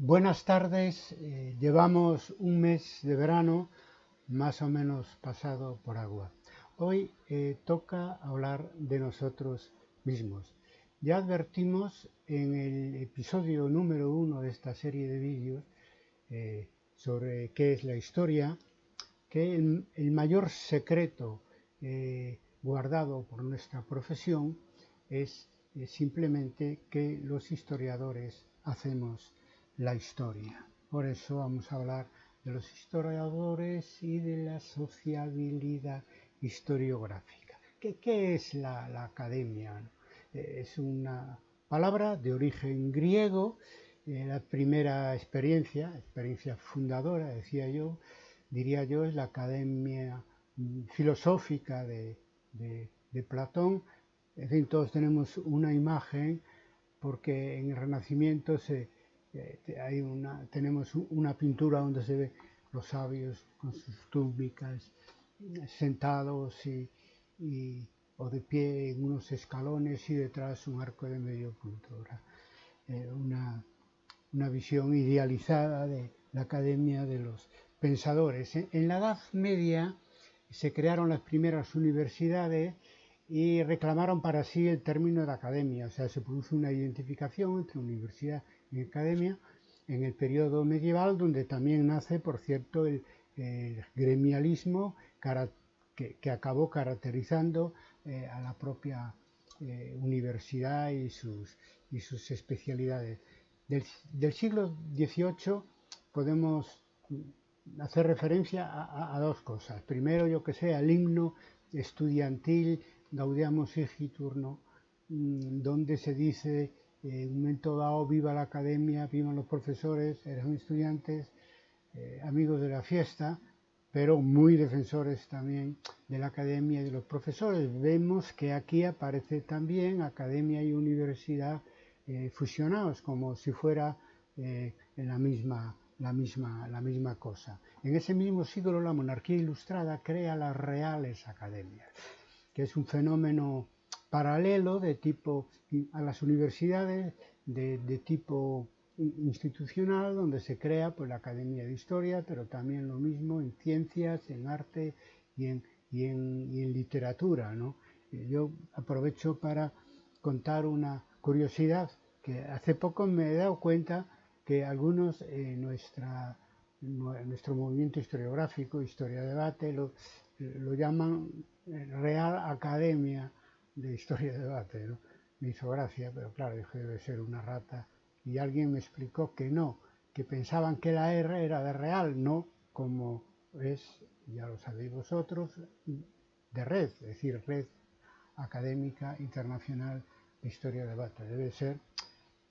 Buenas tardes, eh, llevamos un mes de verano más o menos pasado por agua. Hoy eh, toca hablar de nosotros mismos. Ya advertimos en el episodio número uno de esta serie de vídeos eh, sobre qué es la historia, que el, mayor secreto guardado por nuestra profesión es simplemente que los historiadores hacemos la historia. Por eso vamos a hablar de los historiadores y de la sociabilidad historiográfica. ¿Qué, es la, academia? Es una palabra de origen griego, eh, la primera experiencia, experiencia fundadora, decía yo, diría yo, es la academia mm, filosófica de, de Platón. En fin, todos tenemos una imagen porque en el Renacimiento se, hay una, tenemos una pintura donde se ve los sabios con sus túnicas sentados y, o de pie en unos escalones y detrás un arco de medio punto. Eh, una, una, visión idealizada de la academia de los pensadores. En la Edad Media se crearon las primeras universidades y reclamaron para sí el término de academia, o sea, se produce una identificación entre universidad y academia en el periodo medieval, donde también nace, por cierto, el, gremialismo que, acabó caracterizando eh, a la propia eh, universidad y sus, y sus especialidades. Del, siglo XVIII podemos hacer referencia a, dos cosas. Primero, yo que sé, al himno estudiantil Gaudiamos Egiturno, mm, donde se dice en un momento dado viva la academia, vivan los profesores, eran estudiantes, eh, amigos de la fiesta, pero muy defensores también de la academia y de los profesores. Vemos que aquí aparece también academia y universidad eh, fusionados, como si fuera eh, la, misma, la, misma, la misma cosa. En ese mismo siglo la monarquía ilustrada crea las reales academias que es un fenómeno paralelo de tipo a las universidades de, tipo institucional donde se crea pues, la Academia de Historia, pero también lo mismo en ciencias, en arte y en, y en, literatura. ¿no? Yo aprovecho para contar una curiosidad que hace poco me he dado cuenta que algunos en nuestra, nuestro movimiento historiográfico, Historia Debate, lo, lo llaman Real Academia de Historia y Debate. ¿no? Me hizo gracia, pero claro, dije debe ser una rata. Y alguien me explicó que no, que pensaban que la R era de real, no como es, ya lo sabéis vosotros, de red, es decir, red académica internacional de historia y debate. Debe ser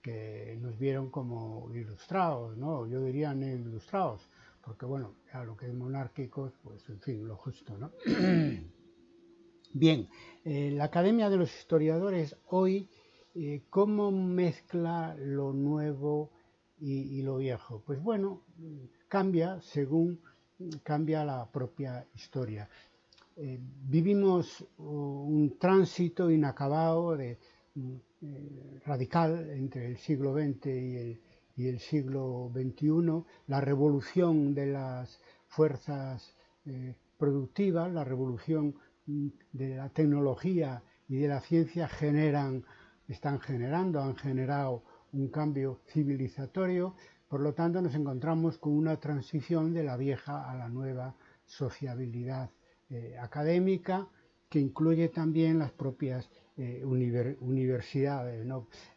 que nos vieron como ilustrados, ¿no? Yo diría no ilustrados, porque bueno, a lo que es monárquicos, pues en fin, lo justo, ¿no? Bien, eh, la Academia de los Historiadores hoy, eh, ¿cómo mezcla lo nuevo y, lo viejo? Pues bueno, cambia según cambia la propia historia. Eh, vivimos un tránsito inacabado de, radical entre el siglo XX y el siglo XXI, la revolución de las fuerzas productivas, la revolución de la tecnología y de la ciencia generan, están generando, han generado un cambio civilizatorio, por lo tanto nos encontramos con una transición de la vieja a la nueva sociabilidad eh, académica que incluye también las propias eh, universidades.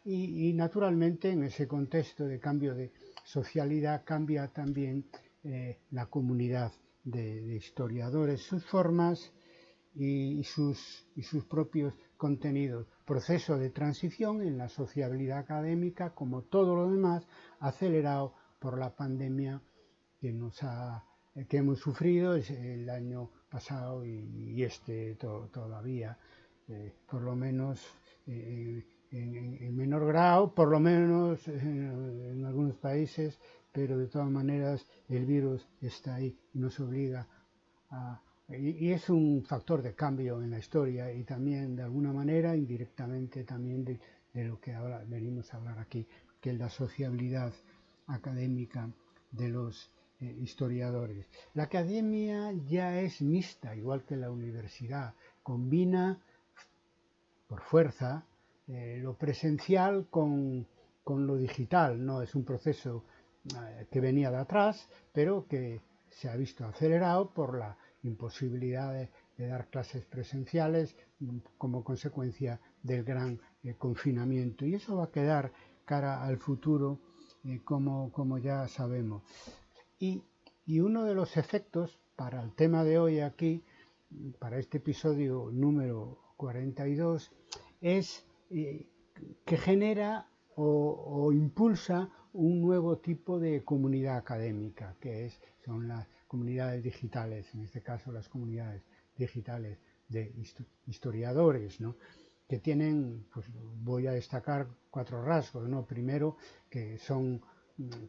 Y, naturalmente en ese contexto de cambio de socialidad cambia también eh, la comunidad de historiadores, sus formas, y, sus, y sus propios contenidos. Proceso de transición en la sociabilidad académica, como todo lo demás, acelerado por la pandemia que, nos ha, que hemos sufrido el año pasado y, este todavía, eh, por lo menos eh, en, menor grado, por lo menos en algunos países, pero de todas maneras el virus está ahí y nos obliga a, y, es un factor de cambio en la historia y también de alguna manera indirectamente también de, lo que ahora venimos a hablar aquí, que es la sociabilidad académica de los eh, historiadores. La academia ya es mixta, igual que la universidad, combina por fuerza eh, lo presencial con, lo digital, no es un proceso eh, que venía de atrás, pero que se ha visto acelerado por la imposibilidad de, dar clases presenciales como consecuencia del gran confinamiento. Y eso va a quedar cara al futuro, como, como ya sabemos. Y, uno de los efectos para el tema de hoy aquí, para este episodio número 42, es eh, que genera o, impulsa un nuevo tipo de comunidad académica, que es, son las comunidades digitales, en este caso las comunidades digitales de historiadores, que tienen, pues voy a destacar cuatro rasgos, ¿no? Primero, que son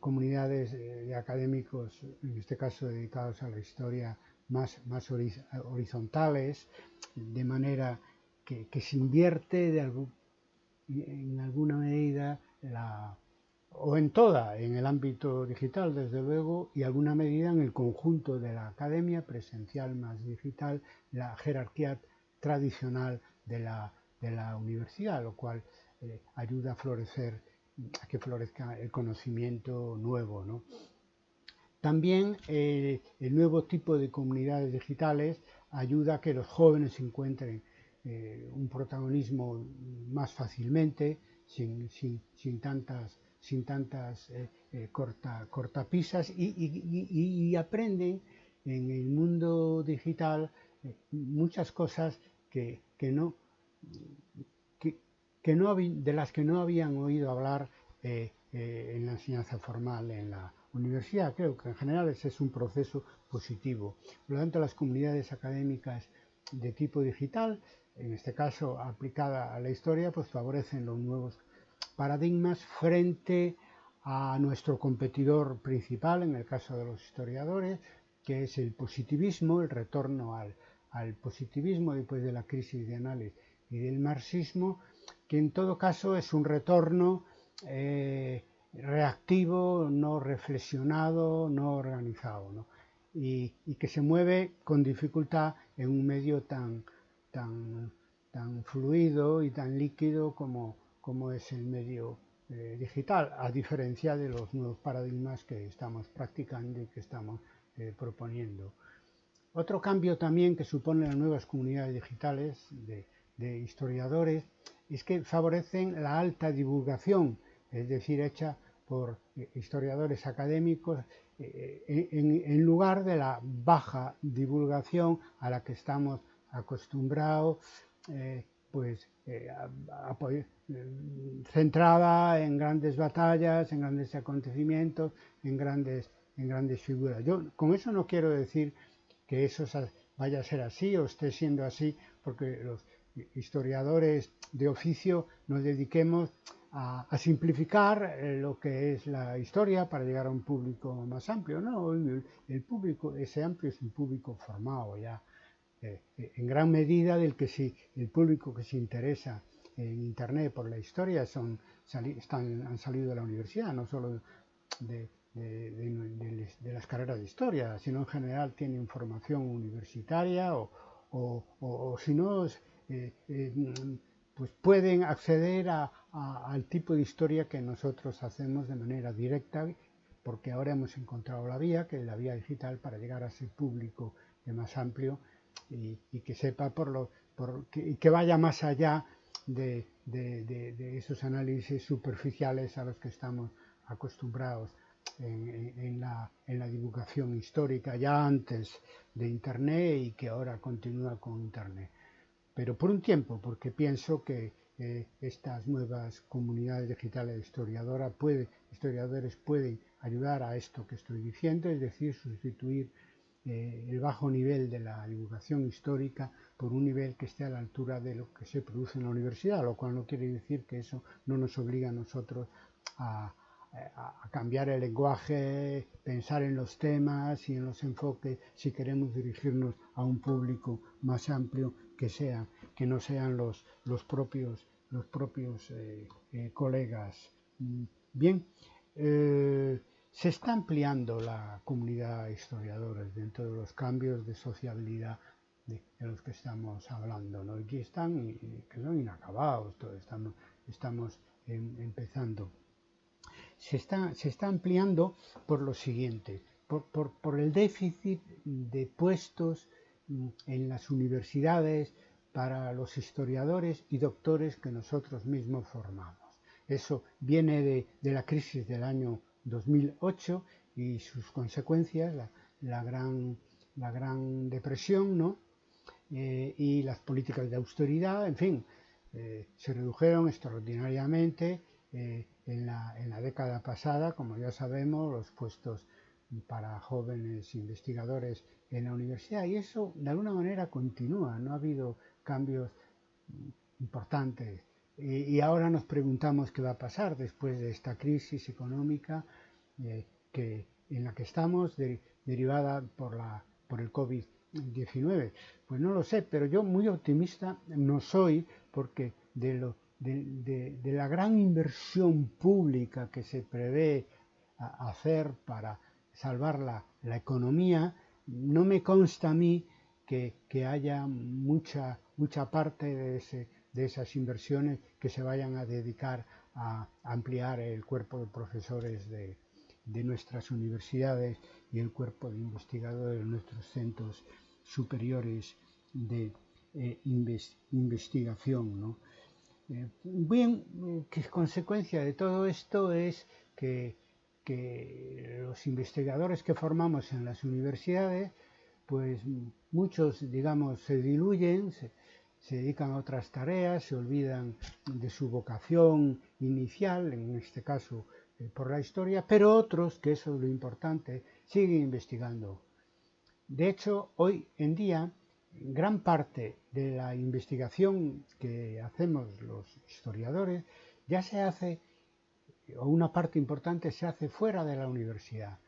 comunidades de académicos, en este caso dedicados a la historia, más, más horizontales, de manera que, se invierte de en alguna medida la, o en toda, en el ámbito digital, desde luego, y alguna medida en el conjunto de la academia presencial más digital, la jerarquía tradicional de la, de la universidad, lo cual eh, ayuda a florecer a que florezca el conocimiento nuevo. ¿no? También eh, el nuevo tipo de comunidades digitales ayuda a que los jóvenes encuentren eh, un protagonismo más fácilmente, sin, sin, tantas, sin tantas eh, corta, cortapisas y, aprenden en el mundo digital muchas cosas que, no que no, de las que no habían oído hablar eh, eh, en la enseñanza formal en la universidad. Creo que en general ese es un proceso positivo. Por lo tanto, las comunidades académicas de tipo digital, en este caso aplicada a la historia, pues favorecen los nuevos paradigmas frente a nuestro competidor principal, en el caso de los historiadores, que es el positivismo, el retorno al, al positivismo después de la crisis de análisis y del marxismo, que en todo caso es un retorno eh, reactivo, no reflexionado, no organizado, Y, que se mueve con dificultad en un medio tan fluido y tan líquido como, como es el medio eh, digital, a diferencia de los nuevos paradigmas que estamos practicando y que estamos eh, proponiendo. Otro cambio también que suponen las nuevas comunidades digitales de, historiadores es que favorecen la alta divulgación, es decir, hecha por eh, historiadores académicos en, lugar de la baja divulgación a la que estamos acostumbrados, pues centrada en grandes batallas, en grandes acontecimientos, en grandes, en grandes figuras. Yo con eso no quiero decir que eso vaya a ser así o esté siendo así, porque los historiadores de oficio nos dediquemos a, simplificar eh, lo que es la historia para llegar a un público más amplio. No, el, público, ese amplio es un público formado ya, eh, en gran medida del que sí, el público que se interesa en Internet por la historia son, están, han salido de la universidad, no solo de, las carreras de historia, sino en general tienen formación universitaria o, o si no eh, eh, pues pueden acceder al tipo de historia que nosotros hacemos de manera directa, porque ahora hemos encontrado la vía, que es la vía digital, para llegar a ese público más amplio y, que sepa por lo que, y que vaya más allá de, esos análisis superficiales a los que estamos acostumbrados en, la, en, la, divulgación histórica ya antes de Internet y que ahora continúa con Internet. Pero por un tiempo, porque pienso que eh, estas nuevas comunidades digitales historiadoras puede, historiadores pueden ayudar a esto que estoy diciendo, es decir, sustituir eh, el bajo nivel de la divulgación histórica por un nivel que esté a la altura de lo que se produce en la universidad, lo cual no quiere decir que eso no nos obliga a nosotros a, cambiar el lenguaje, pensar en los temas y en los enfoques si queremos dirigirnos a un público más amplio que sean, que no sean los, los propios, los propios eh, eh, colegas. Mm, bien, eh, se está ampliando la comunidad de historiadores dentro de los cambios de sociabilidad de, los que estamos hablando. ¿no? Aquí están, que son inacabados, estamos, estamos empezando. Se está, se está ampliando por lo siguiente, por, por, por el déficit de puestos mm, en las universidades para los historiadores y doctores que nosotros mismos formamos. Eso viene de, de la crisis del año 2008 y sus consecuencias, la, gran depresión, ¿no? Eh, y las políticas de austeridad, en fin, eh, se redujeron extraordinariamente eh, en, la, en, la, década pasada, como ya sabemos, los puestos para jóvenes investigadores en la universidad y eso de alguna manera continúa, no ha habido cambios importantes. Y, y ahora nos preguntamos qué va a pasar después de esta crisis económica que, en la que estamos, de, derivada por, la, por el COVID 19. Pues no lo sé, pero yo muy optimista no soy porque de, lo, de, la gran inversión pública que se prevé hacer para salvar la, la, economía, no me consta a mí que, que haya mucha, mucha parte de, ese, de esas inversiones que se vayan a dedicar a ampliar el cuerpo de profesores de, nuestras universidades y el cuerpo de investigadores de nuestros centros superiores de eh, investigación. ¿no? Eh, bien, eh, que consecuencia de todo esto es que, que, los investigadores que formamos en las universidades, pues muchos, digamos, se diluyen, se dedican a otras tareas, se olvidan de su vocación inicial, en este caso por la historia, pero otros, que eso es lo importante, siguen investigando. De hecho, hoy en día, gran parte de la investigación que hacemos los historiadores ya se hace, o una parte importante se hace fuera de la universidad,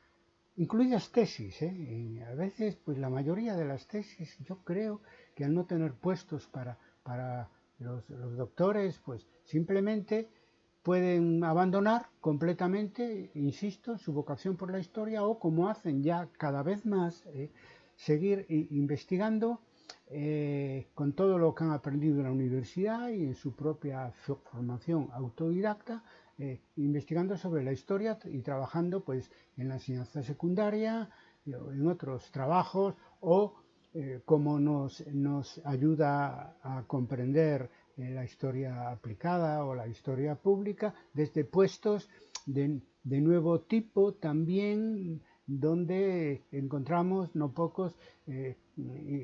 incluidas tesis. ¿eh? a veces, pues la mayoría de las tesis, yo creo que al no tener puestos para, para los, doctores, pues simplemente pueden abandonar completamente, insisto, su vocación por la historia o como hacen ya cada vez más, eh, seguir investigando eh, con todo lo que han aprendido en la universidad y en su propia formación autodidacta, eh, investigando sobre la historia y trabajando pues en la enseñanza secundaria, en otros trabajos o como nos, nos ayuda a comprender la historia aplicada o la historia pública desde puestos de, de nuevo tipo también donde encontramos no pocos eh,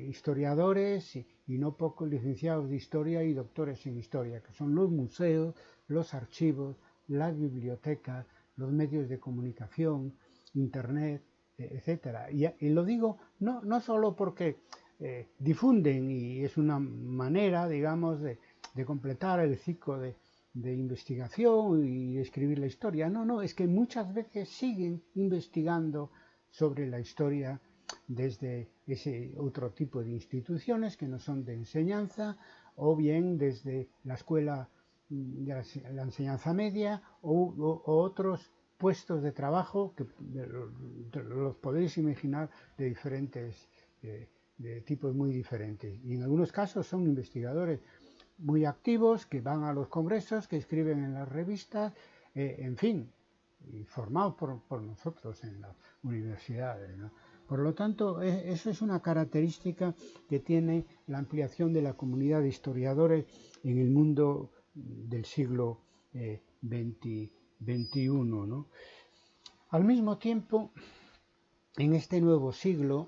historiadores y, y, no pocos licenciados de historia y doctores en historia, que son los museos, los archivos, las bibliotecas, los medios de comunicación, internet, etcétera. Y, lo digo no, no solo porque eh, difunden y es una manera, digamos, de, completar el ciclo de, de, investigación y escribir la historia. No, no, es que muchas veces siguen investigando sobre la historia desde ese otro tipo de instituciones que no son de enseñanza o bien desde la escuela de la, enseñanza media o, o, o, otros puestos de trabajo que los podéis imaginar de diferentes eh, de tipos muy diferentes y en algunos casos son investigadores muy activos que van a los congresos, que escriben en las revistas, eh, en fin, formados por, por, nosotros en las universidades. ¿no? Por lo tanto, es, eso es una característica que tiene la ampliación de la comunidad de historiadores en el mundo del siglo eh, XXI. ¿no? Al mismo tiempo, en este nuevo siglo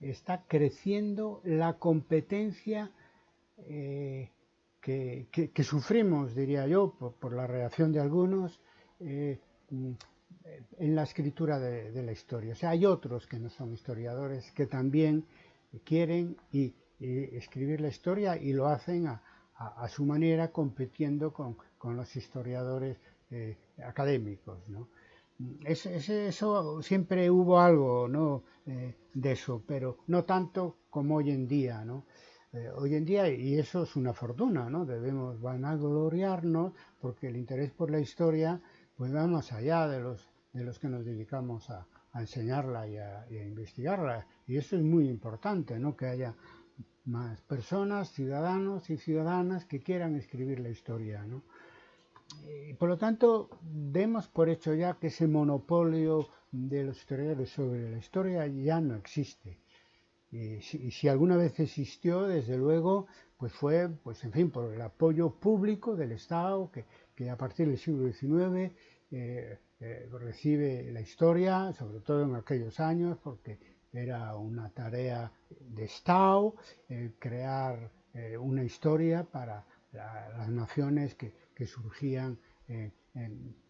está creciendo la competencia eh, que, sufrimos, diría yo, por, la reacción de algunos eh, en la escritura de, la historia. O sea, hay otros que no son historiadores que también quieren y escribir la historia y lo hacen a, a, a su manera compitiendo con, con los historiadores eh, académicos. ¿no? Es, es, eso siempre hubo algo ¿no? Eh, de eso, pero no tanto como hoy en día. ¿no? eh, hoy en día y eso es una fortuna, ¿no? Debemos vanagloriarnos porque el interés por la historia pues va más allá de los, de los que nos dedicamos a, enseñarla y a, investigarla. Y eso es muy importante, ¿no? que haya más personas, ciudadanos y ciudadanas que quieran escribir la historia. ¿no? Y por lo tanto, demos por hecho ya que ese monopolio de los historiadores sobre la historia ya no existe. Y si, alguna vez existió, desde luego, pues fue, pues en fin, por el apoyo público del Estado, que, que a partir del siglo XIX eh, eh, recibe la historia, sobre todo en aquellos años, porque era una tarea de Estado eh, crear una historia para las naciones que, surgían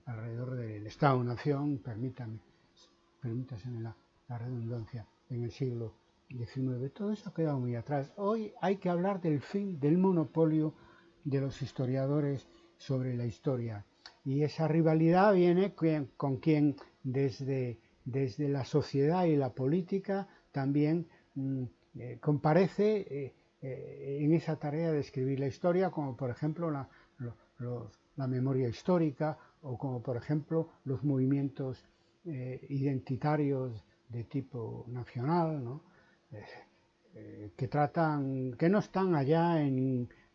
alrededor del Estado-nación, permítame, permítaseme la, la redundancia, en el siglo XIX. Todo eso ha quedado muy atrás. Hoy hay que hablar del fin del monopolio de los historiadores sobre la historia. Y esa rivalidad viene con quien desde, desde la sociedad y la política también mm, eh, comparece eh, eh, en esa tarea de escribir la historia, como por ejemplo la, memoria histórica o como por ejemplo los movimientos identitarios de tipo nacional, ¿no? Que tratan, que no están allá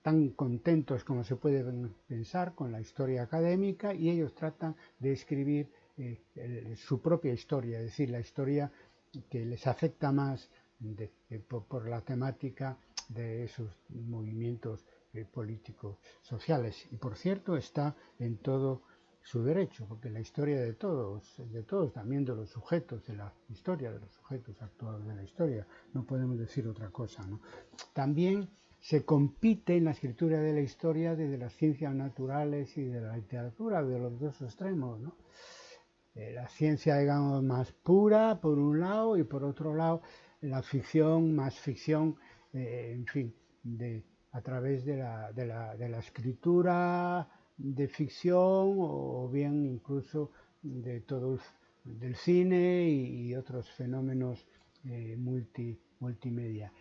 tan contentos como se puede pensar con la historia académica y ellos tratan de escribir eh, su propia historia, es decir, la historia que les afecta más eh, por, la temática de esos movimientos políticos sociales. Y por cierto, está en todo su derecho, porque la historia de todos, de todos, también de los sujetos de la historia, de los sujetos actuales de la historia, no podemos decir otra cosa. ¿no? También se compite en la escritura de la historia desde las ciencias naturales y de la literatura, de los dos extremos. ¿no? Eh, la ciencia, digamos, más pura, por un lado, y por otro lado, la ficción, más ficción, eh, en fin, de, a través de la, de la, de la escritura, de ficción o bien incluso de todo del cine y, otros fenómenos eh, multi, multimedia.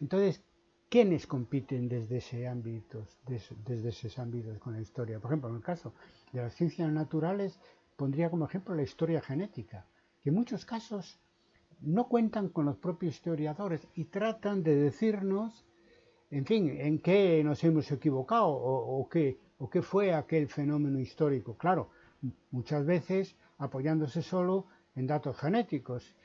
Entonces, ¿quiénes compiten desde ese ámbito, desde esos ámbitos con la historia? Por ejemplo, en el caso de las ciencias naturales, pondría como ejemplo la historia genética, que en muchos casos no cuentan con los propios historiadores y tratan de decirnos, en fin, en qué nos hemos equivocado o, qué, o qué fue aquel fenómeno histórico. Claro, muchas veces apoyándose solo en datos genéticos.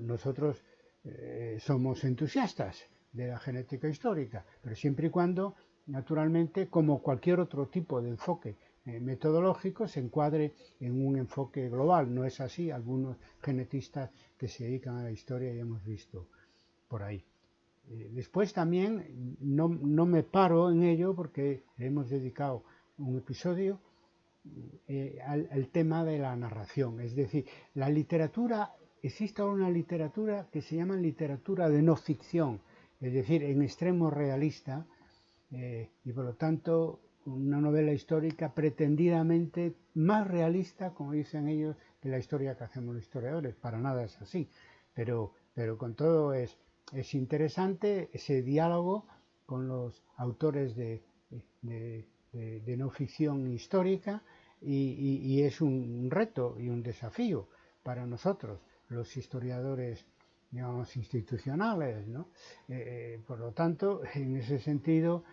nosotros eh, somos entusiastas de la genética histórica, pero siempre y cuando, naturalmente, como cualquier otro tipo de enfoque metodológico, se encuadre en un enfoque global. No es así, algunos genetistas que se dedican a la historia ya hemos visto por ahí. Eh, después también no, me paro en ello porque hemos dedicado un episodio eh, al, tema de la narración. Es decir, la literatura, existe una literatura que se llama literatura de no ficción, es decir, en extremo realista, eh, y por lo tanto una novela histórica pretendidamente más realista, como dicen ellos, que la historia que hacemos los historiadores. Para nada es así, pero, pero con todo es es interesante ese diálogo con los autores de, no ficción histórica y, es un reto y un desafío para nosotros, los historiadores digamos, institucionales. ¿no? Eh, eh, por lo tanto, en ese sentido,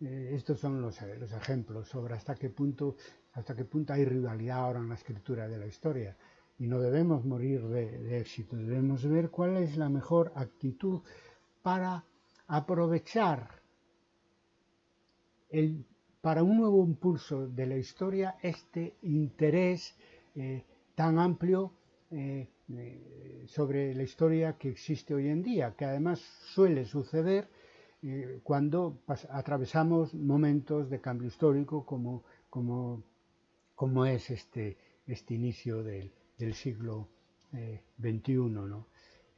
estos son los, los, ejemplos sobre hasta qué, punto, hasta qué punto hay rivalidad ahora en la escritura de la historia. Y no debemos morir de, éxito, debemos ver cuál es la mejor actitud para aprovechar el, para un nuevo impulso de la historia este interés eh, tan amplio eh, eh, sobre la historia que existe hoy en día, que además suele suceder cuando atravesamos momentos de cambio histórico como, como, como es este, este inicio del, del siglo XXI. Eh, ¿no?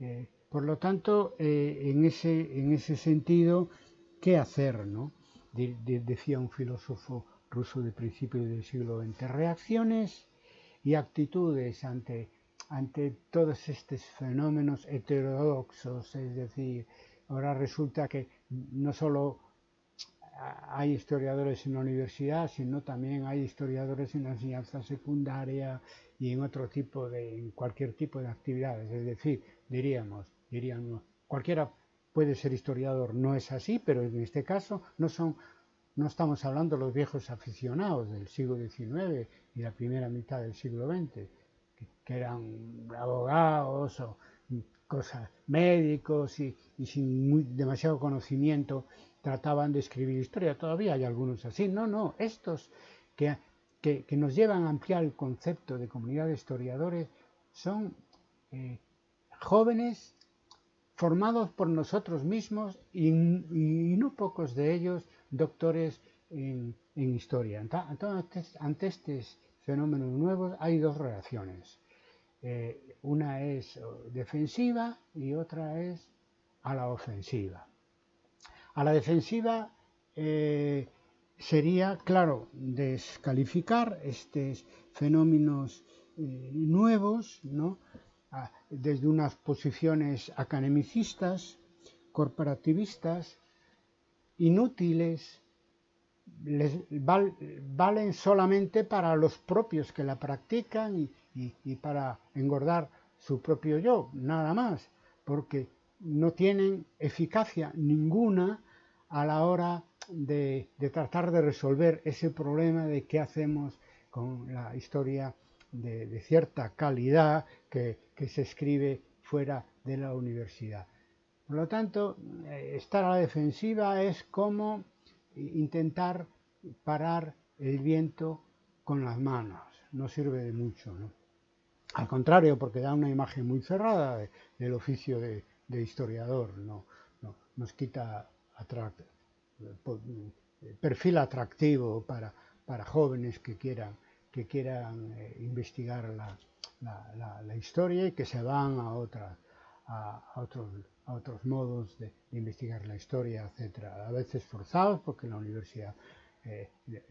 Eh, por lo tanto, eh, en, ese, en ese sentido, ¿qué hacer? ¿no? decía un filósofo ruso de principios del siglo XX, reacciones y actitudes ante, ante todos estos fenómenos heterodoxos, es decir, ahora resulta que no solo hay historiadores en la universidad, sino también hay historiadores en la enseñanza secundaria y en otro tipo de, en cualquier tipo de actividades. Es decir, diríamos, diríamos, cualquiera puede ser historiador, no es así, pero en este caso no son, no estamos hablando de los viejos aficionados del siglo XIX y la primera mitad del siglo XX, que, eran abogados o cosas médicos y, sin demasiado conocimiento trataban de escribir historia. Todavía hay algunos así. No, no, estos que, que, nos llevan a ampliar el concepto de comunidad de historiadores son eh, jóvenes formados por nosotros mismos y, no pocos de ellos doctores en, historia. Entonces, ante estos fenómenos nuevos hay dos reacciones. Eh, una es defensiva y otra es a la ofensiva. A la defensiva eh, sería, claro, descalificar estos fenómenos eh, nuevos, ¿no? desde unas posiciones academicistas, corporativistas, inútiles, les valen solamente para los propios que la practican para engordar su propio yo, nada más, porque no tienen eficacia ninguna a la hora de, tratar de resolver ese problema de qué hacemos con la historia de, cierta calidad que, se escribe fuera de la universidad. Por lo tanto, eh, estar a la defensiva es como intentar parar el viento con las manos. No sirve de mucho. Al contrario, porque da una imagen muy cerrada del oficio de, historiador. No, nos quita perfil atractivo para, jóvenes que quieran que quieran eh, investigar la, historia y que se van a, otra, a, otros, a otros modos de, investigar la historia, etc. A veces forzados porque la universidad eh,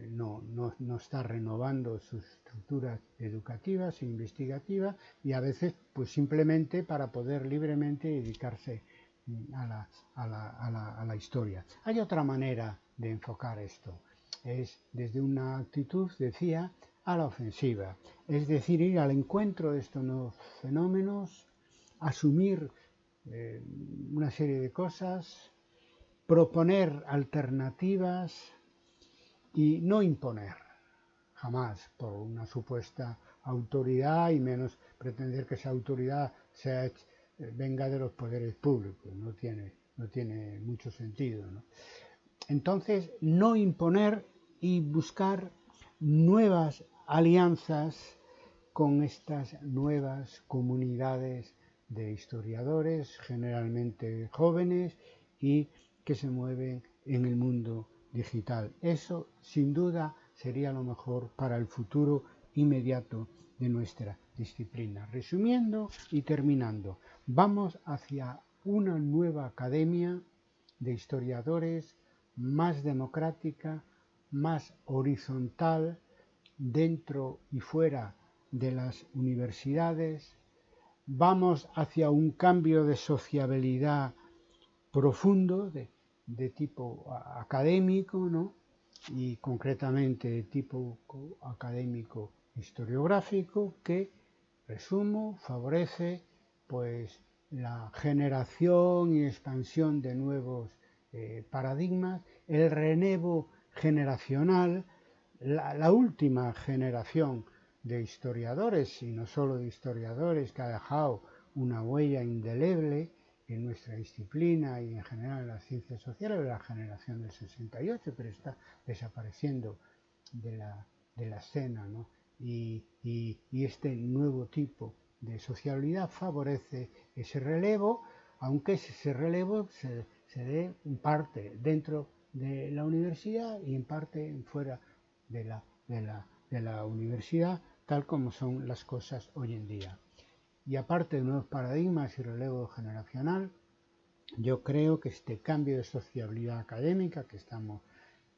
no, no, está renovando sus estructuras educativas e investigativas y a veces pues simplemente para poder libremente dedicarse mm, a la, a la, a la historia. Hay otra manera de enfocar esto. Es desde una actitud, decía, a la ofensiva, es decir, ir al encuentro de estos nuevos fenómenos, asumir eh, una serie de cosas, proponer alternativas y no imponer, jamás, por una supuesta autoridad y menos pretender que esa autoridad eh, venga de los poderes públicos, no tiene, no tiene mucho sentido. Entonces, no imponer y buscar nuevas alianzas con estas nuevas comunidades de historiadores, generalmente jóvenes y que se mueven en el mundo digital. Eso, sin duda, sería lo mejor para el futuro inmediato de nuestra disciplina. Resumiendo y terminando, vamos hacia una nueva academia de historiadores más democrática, más horizontal, dentro y fuera de las universidades, vamos hacia un cambio de sociabilidad profundo de, tipo académico, ¿no? y concretamente de tipo académico historiográfico que, resumo, favorece pues la generación y expansión de nuevos eh, paradigmas, el renevo generacional, la, última generación de historiadores, y no solo de historiadores, que ha dejado una huella indeleble en nuestra disciplina y en general en las ciencias sociales, la generación del 68, pero está desapareciendo de la, escena. Y, este nuevo tipo de sociabilidad favorece ese relevo, aunque ese relevo se, se dé en parte dentro de la universidad y en parte fuera de la, de la, universidad, tal como son las cosas hoy en día. Y aparte de nuevos paradigmas y relevo generacional, yo creo que este cambio de sociabilidad académica que estamos,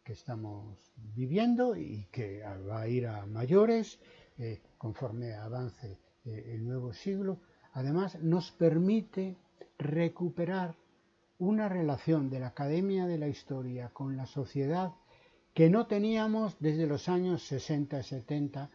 que estamos viviendo y que va a ir a mayores eh, conforme avance eh, el nuevo siglo, además nos permite recuperar una relación de la Academia de la Historia con la sociedad que no teníamos desde los años 60 y 70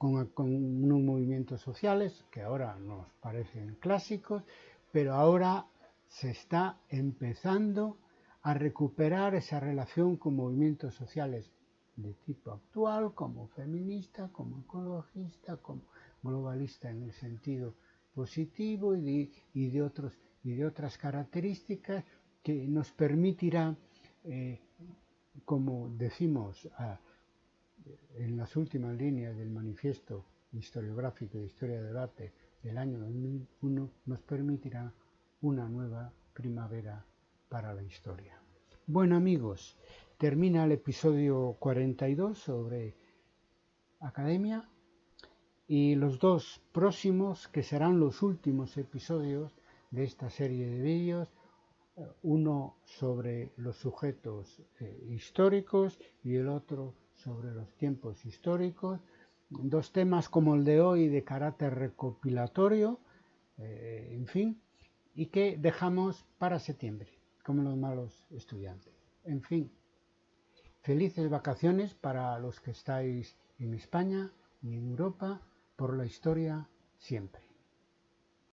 con, unos movimientos sociales que ahora nos parecen clásicos, pero ahora se está empezando a recuperar esa relación con movimientos sociales de tipo actual, como feminista, como ecologista, como globalista en el sentido positivo y de, otras características que nos permitirá, eh, como decimos en las últimas líneas del manifiesto historiográfico de Historia de Debate del año 2001, nos permitirá una nueva primavera para la historia. Bueno amigos, termina el episodio 42 sobre academia y los dos próximos que serán los últimos episodios de esta serie de vídeos uno sobre los sujetos eh, históricos y el otro sobre los tiempos históricos dos temas como el de hoy de carácter recopilatorio eh, en fin y que dejamos para septiembre como los malos estudiantes en fin felices vacaciones para los que estáis en España y en Europa por la historia siempre.